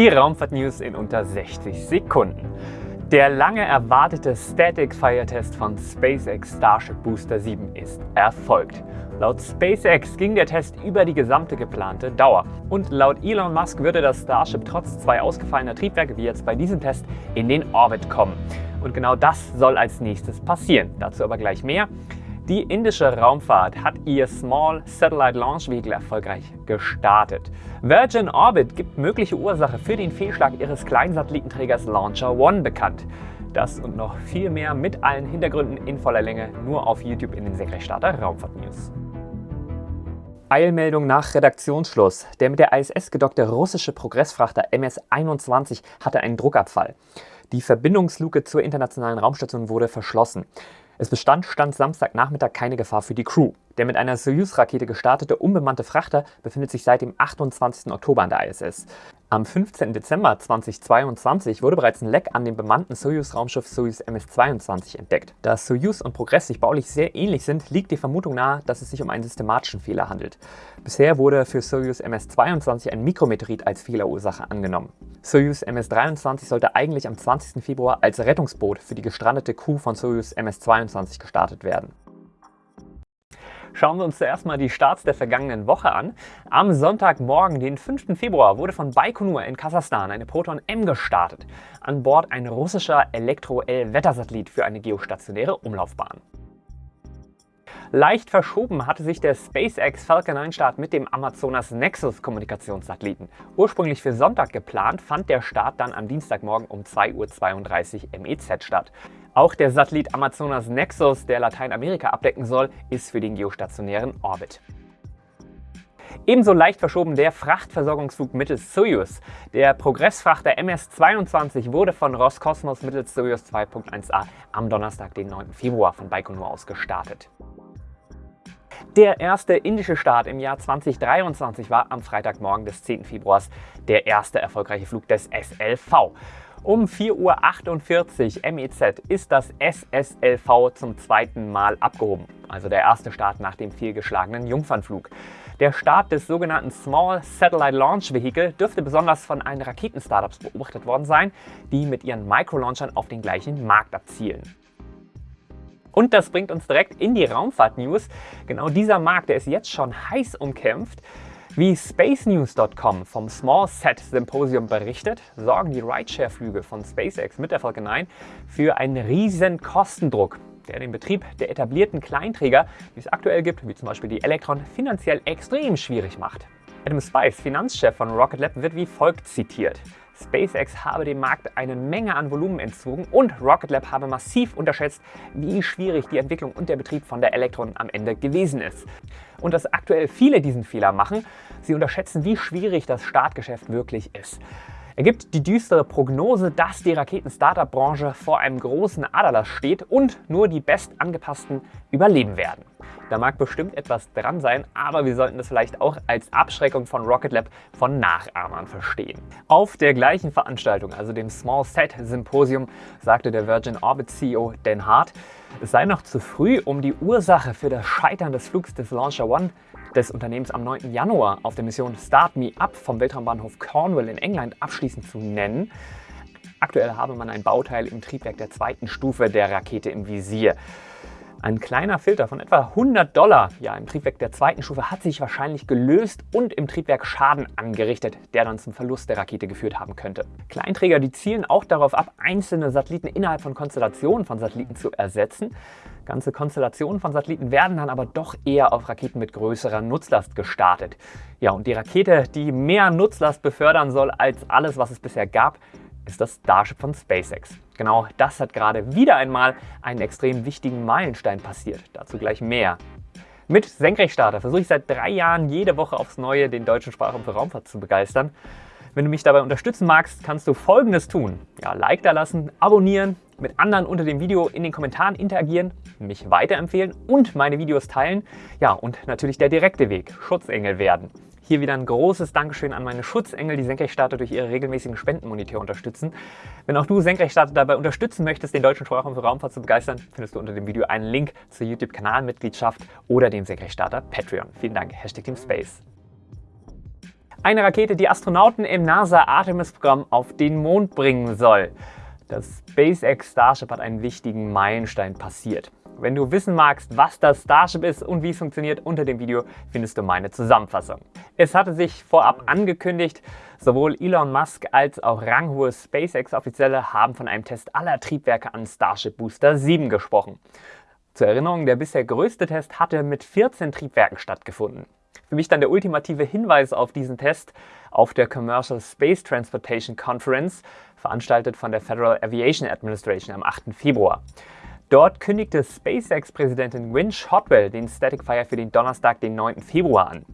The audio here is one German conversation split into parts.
Die Raumfahrt-News in unter 60 Sekunden. Der lange erwartete Static Fire Test von SpaceX Starship Booster 7 ist erfolgt. Laut SpaceX ging der Test über die gesamte geplante Dauer. Und laut Elon Musk würde das Starship trotz zwei ausgefallener Triebwerke wie jetzt bei diesem Test in den Orbit kommen. Und genau das soll als nächstes passieren. Dazu aber gleich mehr. Die indische Raumfahrt hat ihr Small Satellite Launch Vehicle erfolgreich gestartet. Virgin Orbit gibt mögliche Ursache für den Fehlschlag ihres kleinen Satellitenträgers Launcher One bekannt. Das und noch viel mehr mit allen Hintergründen in voller Länge nur auf YouTube in den Senkrechtstarter Raumfahrt News. Eilmeldung nach Redaktionsschluss. Der mit der ISS gedockte russische Progressfrachter MS-21 hatte einen Druckabfall. Die Verbindungsluke zur internationalen Raumstation wurde verschlossen. Es bestand Stand Samstagnachmittag keine Gefahr für die Crew. Der mit einer Soyuz-Rakete gestartete unbemannte Frachter befindet sich seit dem 28. Oktober an der ISS. Am 15. Dezember 2022 wurde bereits ein Leck an dem bemannten Soyuz-Raumschiff Soyuz MS-22 entdeckt. Da Soyuz und Progress sich baulich sehr ähnlich sind, liegt die Vermutung nahe, dass es sich um einen systematischen Fehler handelt. Bisher wurde für Soyuz MS-22 ein Mikrometeorit als Fehlerursache angenommen. Soyuz MS-23 sollte eigentlich am 20. Februar als Rettungsboot für die gestrandete Crew von Soyuz MS-22 gestartet werden. Schauen wir uns zuerst mal die Starts der vergangenen Woche an. Am Sonntagmorgen, den 5. Februar, wurde von Baikonur in Kasachstan eine Proton M gestartet. An Bord ein russischer Elektro-L-Wettersatellit für eine geostationäre Umlaufbahn. Leicht verschoben hatte sich der SpaceX Falcon 9 Start mit dem Amazonas Nexus Kommunikationssatelliten. Ursprünglich für Sonntag geplant, fand der Start dann am Dienstagmorgen um 2.32 Uhr MEZ statt. Auch der Satellit Amazonas Nexus, der Lateinamerika abdecken soll, ist für den geostationären Orbit. Ebenso leicht verschoben der Frachtversorgungsflug mittels Soyuz. Der Progressfrachter MS-22 wurde von Roskosmos mittels Soyuz 2.1a am Donnerstag, den 9. Februar von Baikonur aus gestartet. Der erste indische Start im Jahr 2023 war am Freitagmorgen des 10. Februars der erste erfolgreiche Flug des SLV. Um 4.48 Uhr MEZ ist das SSLV zum zweiten Mal abgehoben, also der erste Start nach dem fehlgeschlagenen Jungfernflug. Der Start des sogenannten Small Satellite Launch Vehicle dürfte besonders von allen Raketen-Startups beobachtet worden sein, die mit ihren Microlaunchern auf den gleichen Markt abzielen. Und das bringt uns direkt in die Raumfahrt-News. Genau dieser Markt, der ist jetzt schon heiß umkämpft. Wie SpaceNews.com vom Small Set Symposium berichtet, sorgen die Rideshare-Flüge von SpaceX mit der Falcon 9 für einen riesen Kostendruck, der den Betrieb der etablierten Kleinträger, die es aktuell gibt, wie zum Beispiel die Electron, finanziell extrem schwierig macht. Adam Spice, Finanzchef von Rocket Lab, wird wie folgt zitiert. SpaceX habe dem Markt eine Menge an Volumen entzogen und Rocket Lab habe massiv unterschätzt, wie schwierig die Entwicklung und der Betrieb von der Electron am Ende gewesen ist. Und dass aktuell viele diesen Fehler machen, sie unterschätzen, wie schwierig das Startgeschäft wirklich ist. Er gibt die düstere Prognose, dass die Raketen-Startup-Branche vor einem großen Aderlass steht und nur die bestangepassten überleben werden. Da mag bestimmt etwas dran sein, aber wir sollten das vielleicht auch als Abschreckung von Rocket Lab von Nachahmern verstehen. Auf der gleichen Veranstaltung, also dem Small Set Symposium, sagte der Virgin Orbit CEO Dan Hart, es sei noch zu früh, um die Ursache für das Scheitern des Flugs des Launcher One des Unternehmens am 9. Januar auf der Mission Start Me Up vom Weltraumbahnhof Cornwall in England abschließend zu nennen. Aktuell habe man ein Bauteil im Triebwerk der zweiten Stufe der Rakete im Visier. Ein kleiner Filter von etwa 100 Dollar ja, im Triebwerk der zweiten Stufe hat sich wahrscheinlich gelöst und im Triebwerk Schaden angerichtet, der dann zum Verlust der Rakete geführt haben könnte. Kleinträger die zielen auch darauf ab, einzelne Satelliten innerhalb von Konstellationen von Satelliten zu ersetzen. Ganze Konstellationen von Satelliten werden dann aber doch eher auf Raketen mit größerer Nutzlast gestartet. Ja, und die Rakete, die mehr Nutzlast befördern soll als alles, was es bisher gab, ist das Starship von SpaceX. Genau das hat gerade wieder einmal einen extrem wichtigen Meilenstein passiert. Dazu gleich mehr. Mit Senkrechtstarter versuche ich seit drei Jahren jede Woche aufs Neue den deutschen Sprachraum für Raumfahrt zu begeistern. Wenn du mich dabei unterstützen magst, kannst du folgendes tun. Ja, Like da lassen, abonnieren, mit anderen unter dem Video in den Kommentaren interagieren, mich weiterempfehlen und meine Videos teilen. Ja, und natürlich der direkte Weg, Schutzengel werden. Hier wieder ein großes Dankeschön an meine Schutzengel, die Senkrechtstarter durch ihre regelmäßigen Spendenmonitor unterstützen. Wenn auch du Senkrechtstarter dabei unterstützen möchtest, den deutschen Sprachraum für Raumfahrt zu begeistern, findest du unter dem Video einen Link zur YouTube-Kanalmitgliedschaft oder dem Senkrechtstarter Patreon. Vielen Dank, Hashtag Team Space. Eine Rakete, die Astronauten im NASA Artemis-Programm auf den Mond bringen soll. Das SpaceX Starship hat einen wichtigen Meilenstein passiert. Wenn du wissen magst, was das Starship ist und wie es funktioniert, unter dem Video findest du meine Zusammenfassung. Es hatte sich vorab angekündigt, sowohl Elon Musk als auch ranghohe SpaceX-Offizielle haben von einem Test aller Triebwerke an Starship Booster 7 gesprochen. Zur Erinnerung, der bisher größte Test hatte mit 14 Triebwerken stattgefunden. Für mich dann der ultimative Hinweis auf diesen Test auf der Commercial Space Transportation Conference, veranstaltet von der Federal Aviation Administration am 8. Februar. Dort kündigte SpaceX-Präsidentin Wynne Shotwell den Static Fire für den Donnerstag, den 9. Februar an.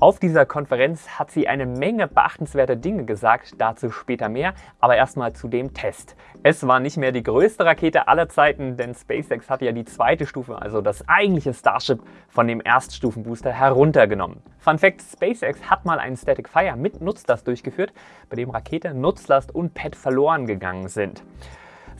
Auf dieser Konferenz hat sie eine Menge beachtenswerter Dinge gesagt, dazu später mehr, aber erstmal zu dem Test. Es war nicht mehr die größte Rakete aller Zeiten, denn SpaceX hat ja die zweite Stufe, also das eigentliche Starship, von dem Erststufenbooster heruntergenommen. Fun Fact, SpaceX hat mal einen Static Fire mit Nutzlast durchgeführt, bei dem Rakete, Nutzlast und Pad verloren gegangen sind.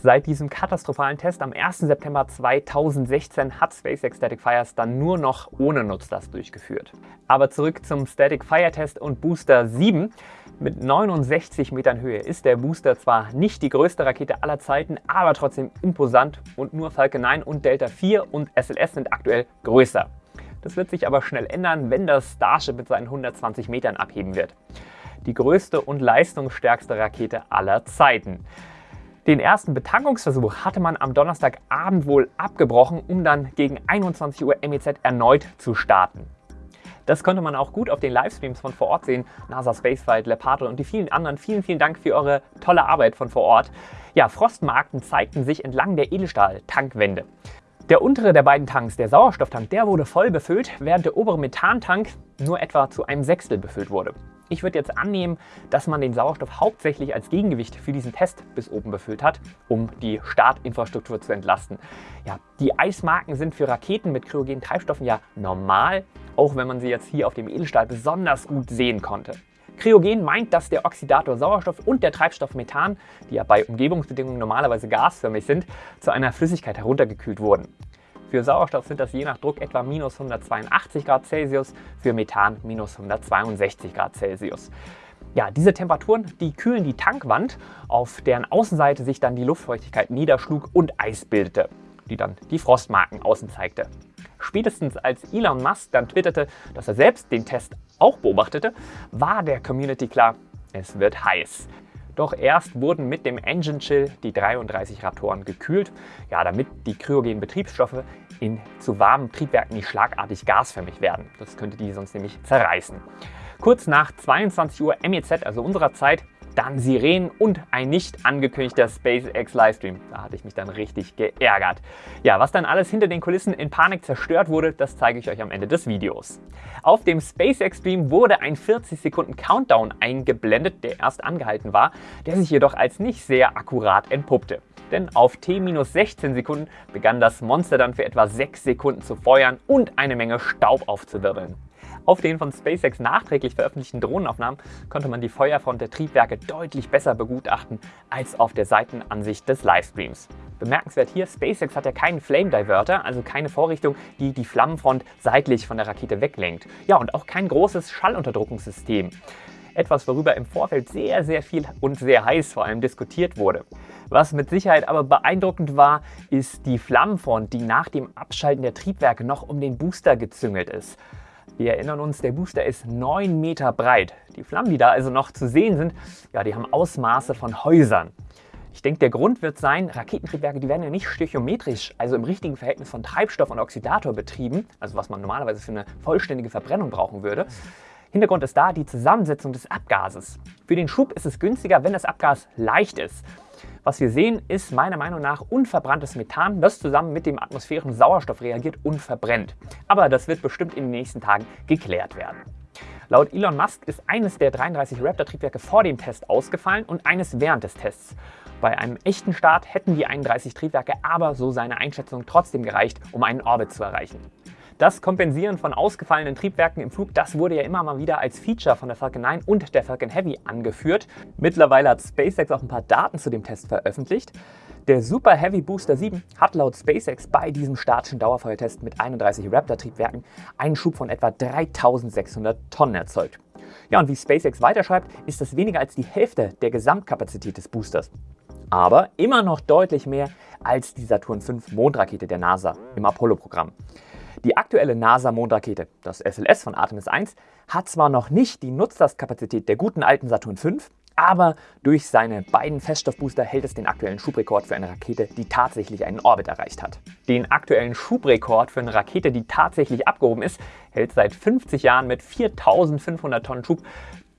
Seit diesem katastrophalen Test am 1. September 2016 hat SpaceX Static Fires dann nur noch ohne Nutzlast durchgeführt. Aber zurück zum Static Fire Test und Booster 7. Mit 69 Metern Höhe ist der Booster zwar nicht die größte Rakete aller Zeiten, aber trotzdem imposant und nur Falcon 9 und Delta 4 und SLS sind aktuell größer. Das wird sich aber schnell ändern, wenn das Starship mit seinen 120 Metern abheben wird. Die größte und leistungsstärkste Rakete aller Zeiten. Den ersten Betankungsversuch hatte man am Donnerstagabend wohl abgebrochen, um dann gegen 21 Uhr MEZ erneut zu starten. Das konnte man auch gut auf den Livestreams von vor Ort sehen. NASA Spaceflight, Leparto und die vielen anderen. Vielen, vielen Dank für eure tolle Arbeit von vor Ort. Ja, Frostmarken zeigten sich entlang der Edelstahl-Tankwände. Der untere der beiden Tanks, der Sauerstofftank, der wurde voll befüllt, während der obere Methantank nur etwa zu einem Sechstel befüllt wurde. Ich würde jetzt annehmen, dass man den Sauerstoff hauptsächlich als Gegengewicht für diesen Test bis oben befüllt hat, um die Startinfrastruktur zu entlasten. Ja, die Eismarken sind für Raketen mit kryogenen Treibstoffen ja normal, auch wenn man sie jetzt hier auf dem Edelstahl besonders gut sehen konnte. Kryogen meint, dass der Oxidator Sauerstoff und der Treibstoff Methan, die ja bei Umgebungsbedingungen normalerweise gasförmig sind, zu einer Flüssigkeit heruntergekühlt wurden. Für Sauerstoff sind das je nach Druck etwa minus 182 Grad Celsius, für Methan minus 162 Grad Celsius. Ja, diese Temperaturen, die kühlen die Tankwand, auf deren Außenseite sich dann die Luftfeuchtigkeit niederschlug und Eis bildete, die dann die Frostmarken außen zeigte. Spätestens als Elon Musk dann twitterte, dass er selbst den Test auch beobachtete, war der Community klar, es wird heiß. Doch erst wurden mit dem Engine Chill die 33 Raptoren gekühlt, ja, damit die kryogenen Betriebsstoffe in zu warmen Triebwerken nicht schlagartig gasförmig werden. Das könnte die sonst nämlich zerreißen. Kurz nach 22 Uhr MEZ, also unserer Zeit, dann Sirenen und ein nicht angekündigter SpaceX Livestream. Da hatte ich mich dann richtig geärgert. Ja, was dann alles hinter den Kulissen in Panik zerstört wurde, das zeige ich euch am Ende des Videos. Auf dem SpaceX Stream wurde ein 40 Sekunden Countdown eingeblendet, der erst angehalten war, der sich jedoch als nicht sehr akkurat entpuppte. Denn auf T-16 Sekunden begann das Monster dann für etwa 6 Sekunden zu feuern und eine Menge Staub aufzuwirbeln. Auf den von SpaceX nachträglich veröffentlichten Drohnenaufnahmen konnte man die Feuerfront der Triebwerke deutlich besser begutachten als auf der Seitenansicht des Livestreams. Bemerkenswert hier, SpaceX hat ja keinen Flame Diverter, also keine Vorrichtung, die die Flammenfront seitlich von der Rakete weglenkt. Ja, und auch kein großes Schallunterdrückungssystem. Etwas, worüber im Vorfeld sehr, sehr viel und sehr heiß vor allem diskutiert wurde. Was mit Sicherheit aber beeindruckend war, ist die Flammenfront, die nach dem Abschalten der Triebwerke noch um den Booster gezüngelt ist. Wir erinnern uns, der Booster ist 9 Meter breit. Die Flammen, die da also noch zu sehen sind, ja, die haben Ausmaße von Häusern. Ich denke, der Grund wird sein, Raketentriebwerke, die werden ja nicht stöchiometrisch, also im richtigen Verhältnis von Treibstoff und Oxidator betrieben, also was man normalerweise für eine vollständige Verbrennung brauchen würde. Hintergrund ist da die Zusammensetzung des Abgases. Für den Schub ist es günstiger, wenn das Abgas leicht ist. Was wir sehen, ist meiner Meinung nach unverbranntes Methan, das zusammen mit dem atmosphärischen Sauerstoff reagiert und verbrennt. Aber das wird bestimmt in den nächsten Tagen geklärt werden. Laut Elon Musk ist eines der 33 Raptor-Triebwerke vor dem Test ausgefallen und eines während des Tests. Bei einem echten Start hätten die 31 Triebwerke aber, so seine Einschätzung, trotzdem gereicht, um einen Orbit zu erreichen. Das Kompensieren von ausgefallenen Triebwerken im Flug, das wurde ja immer mal wieder als Feature von der Falcon 9 und der Falcon Heavy angeführt. Mittlerweile hat SpaceX auch ein paar Daten zu dem Test veröffentlicht. Der Super Heavy Booster 7 hat laut SpaceX bei diesem statischen Dauerfeuertest mit 31 Raptor-Triebwerken einen Schub von etwa 3600 Tonnen erzeugt. Ja, und wie SpaceX weiterschreibt, ist das weniger als die Hälfte der Gesamtkapazität des Boosters. Aber immer noch deutlich mehr als die Saturn V Mondrakete der NASA im Apollo-Programm. Die aktuelle NASA-Mondrakete, das SLS von Artemis 1, hat zwar noch nicht die Nutzlastkapazität der guten alten Saturn V, aber durch seine beiden Feststoffbooster hält es den aktuellen Schubrekord für eine Rakete, die tatsächlich einen Orbit erreicht hat. Den aktuellen Schubrekord für eine Rakete, die tatsächlich abgehoben ist, hält seit 50 Jahren mit 4500 Tonnen Schub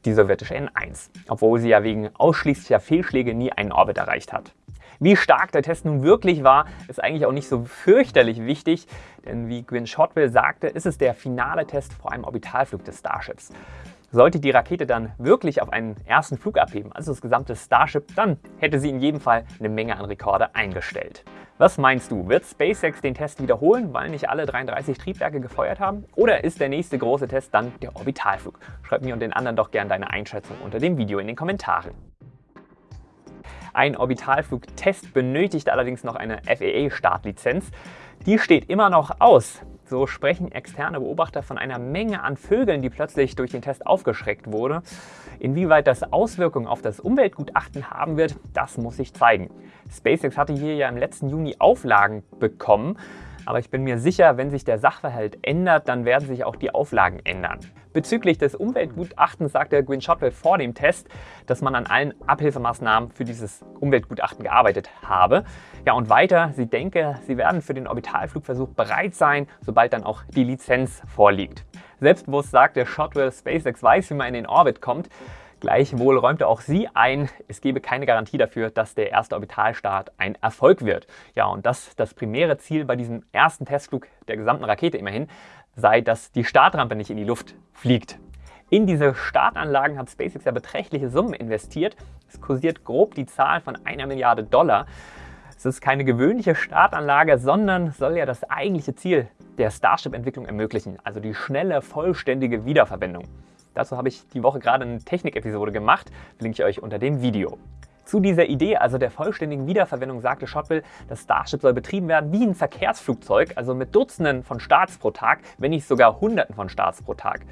die sowjetische N1, obwohl sie ja wegen ausschließlicher Fehlschläge nie einen Orbit erreicht hat. Wie stark der Test nun wirklich war, ist eigentlich auch nicht so fürchterlich wichtig, denn wie Gwyn Shotwell sagte, ist es der finale Test vor einem Orbitalflug des Starships. Sollte die Rakete dann wirklich auf einen ersten Flug abheben, also das gesamte Starship, dann hätte sie in jedem Fall eine Menge an Rekorde eingestellt. Was meinst du, wird SpaceX den Test wiederholen, weil nicht alle 33 Triebwerke gefeuert haben? Oder ist der nächste große Test dann der Orbitalflug? Schreib mir und den anderen doch gerne deine Einschätzung unter dem Video in den Kommentaren. Ein Orbitalflugtest benötigt allerdings noch eine FAA-Startlizenz. Die steht immer noch aus. So sprechen externe Beobachter von einer Menge an Vögeln, die plötzlich durch den Test aufgeschreckt wurde. Inwieweit das Auswirkungen auf das Umweltgutachten haben wird, das muss sich zeigen. SpaceX hatte hier ja im letzten Juni Auflagen bekommen. Aber ich bin mir sicher, wenn sich der Sachverhalt ändert, dann werden sich auch die Auflagen ändern. Bezüglich des Umweltgutachtens sagte Gwyn Shotwell vor dem Test, dass man an allen Abhilfemaßnahmen für dieses Umweltgutachten gearbeitet habe. Ja, und weiter, sie denke, sie werden für den Orbitalflugversuch bereit sein, sobald dann auch die Lizenz vorliegt. Selbstbewusst sagte Shotwell, SpaceX weiß, wie man in den Orbit kommt. Gleichwohl räumte auch sie ein, es gebe keine Garantie dafür, dass der erste Orbitalstart ein Erfolg wird. Ja, und das, das primäre Ziel bei diesem ersten Testflug der gesamten Rakete immerhin, sei, dass die Startrampe nicht in die Luft fliegt. In diese Startanlagen hat SpaceX ja beträchtliche Summen investiert. Es kursiert grob die Zahl von einer Milliarde Dollar. Es ist keine gewöhnliche Startanlage, sondern soll ja das eigentliche Ziel der Starship-Entwicklung ermöglichen, also die schnelle, vollständige Wiederverwendung. Dazu habe ich die Woche gerade eine Technik-Episode gemacht, verlinke ich euch unter dem Video. Zu dieser Idee, also der vollständigen Wiederverwendung, sagte Shotwell, das Starship soll betrieben werden wie ein Verkehrsflugzeug, also mit Dutzenden von Starts pro Tag, wenn nicht sogar Hunderten von Starts pro Tag.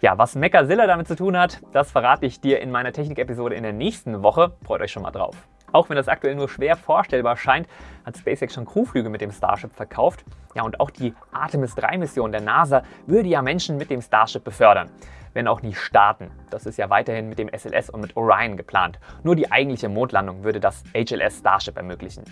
Ja, was Mechazilla damit zu tun hat, das verrate ich dir in meiner Technik-Episode in der nächsten Woche. Freut euch schon mal drauf. Auch wenn das aktuell nur schwer vorstellbar scheint, hat SpaceX schon Crewflüge mit dem Starship verkauft. Ja, und auch die Artemis 3 Mission der NASA würde ja Menschen mit dem Starship befördern wenn auch nicht starten. Das ist ja weiterhin mit dem SLS und mit Orion geplant. Nur die eigentliche Mondlandung würde das HLS Starship ermöglichen.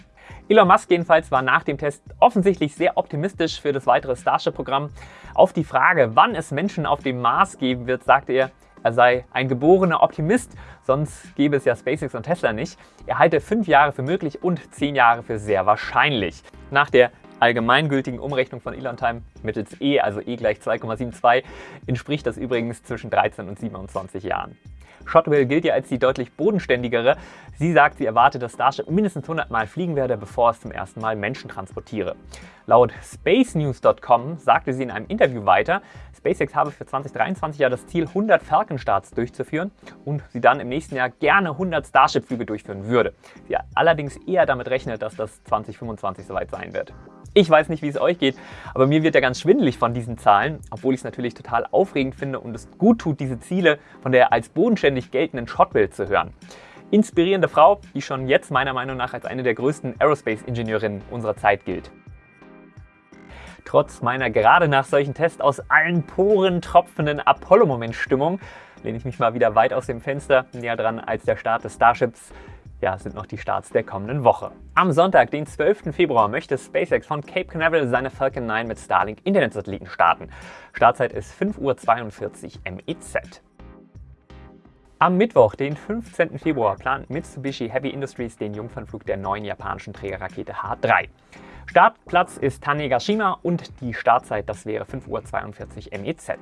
Elon Musk jedenfalls war nach dem Test offensichtlich sehr optimistisch für das weitere Starship-Programm. Auf die Frage, wann es Menschen auf dem Mars geben wird, sagte er, er sei ein geborener Optimist, sonst gäbe es ja SpaceX und Tesla nicht. Er halte fünf Jahre für möglich und zehn Jahre für sehr wahrscheinlich. Nach der allgemeingültigen Umrechnung von Elon Time mittels E, also E gleich 2,72, entspricht das übrigens zwischen 13 und 27 Jahren. Shotwell gilt ja als die deutlich bodenständigere. Sie sagt, sie erwartet, dass Starship mindestens 100 Mal fliegen werde, bevor es zum ersten Mal Menschen transportiere. Laut spacenews.com sagte sie in einem Interview weiter, SpaceX habe für 2023 ja das Ziel, 100 Falcon-Starts durchzuführen und sie dann im nächsten Jahr gerne 100 Starship-Flüge durchführen würde. Sie allerdings eher damit rechnet, dass das 2025 soweit sein wird. Ich weiß nicht, wie es euch geht, aber mir wird ja ganz schwindelig von diesen Zahlen, obwohl ich es natürlich total aufregend finde und es gut tut, diese Ziele von der als bodenständig geltenden Shotwell zu hören. Inspirierende Frau, die schon jetzt meiner Meinung nach als eine der größten Aerospace-Ingenieurinnen unserer Zeit gilt. Trotz meiner gerade nach solchen Tests aus allen Poren tropfenden Apollo-Moment-Stimmung lehne ich mich mal wieder weit aus dem Fenster, näher dran als der Start des Starships ja, sind noch die Starts der kommenden Woche. Am Sonntag, den 12. Februar, möchte SpaceX von Cape Canaveral seine Falcon 9 mit Starlink Internetsatelliten starten. Startzeit ist 5.42 Uhr MEZ. Am Mittwoch, den 15. Februar, plant Mitsubishi Heavy Industries den Jungfernflug der neuen japanischen Trägerrakete H3. Startplatz ist Tanegashima und die Startzeit, das wäre 5.42 Uhr MEZ.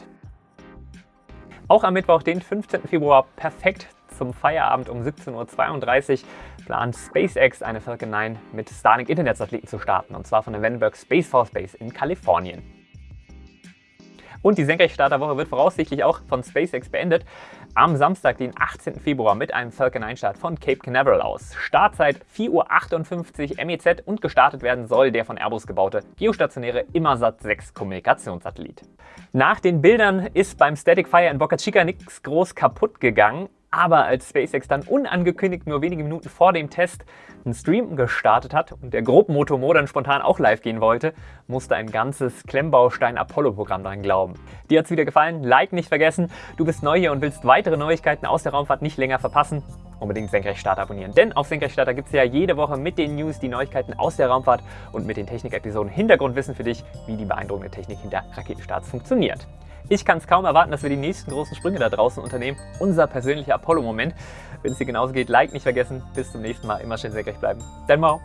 Auch am Mittwoch, den 15. Februar, perfekt zum Feierabend um 17.32 Uhr plant SpaceX eine Falcon 9 mit Starlink Internetsatelliten zu starten und zwar von der Vandenberg Space Force Base in Kalifornien. Und die Senkrechtstarterwoche wird voraussichtlich auch von SpaceX beendet. am Samstag, den 18. Februar mit einem Falcon 9 Start von Cape Canaveral aus. Startzeit 4.58 Uhr MEZ und gestartet werden soll der von Airbus gebaute geostationäre Immersat 6 Kommunikationssatellit. Nach den Bildern ist beim Static Fire in Boca Chica nichts groß kaputt gegangen, aber als SpaceX dann unangekündigt nur wenige Minuten vor dem Test einen Stream gestartet hat und der Grobmotor dann spontan auch live gehen wollte, musste ein ganzes Klemmbaustein-Apollo-Programm daran glauben. Dir hat es wieder gefallen? Like nicht vergessen. Du bist neu hier und willst weitere Neuigkeiten aus der Raumfahrt nicht länger verpassen? Unbedingt Senkrechtstarter abonnieren, denn auf Senkrechtstarter gibt es ja jede Woche mit den News die Neuigkeiten aus der Raumfahrt und mit den Technik-Episoden Hintergrundwissen für dich, wie die beeindruckende Technik hinter Raketenstarts funktioniert. Ich kann es kaum erwarten, dass wir die nächsten großen Sprünge da draußen unternehmen. Unser persönlicher Apollo-Moment. Wenn es dir genauso geht, Like nicht vergessen. Bis zum nächsten Mal. Immer schön senkrecht bleiben. Dein Mau.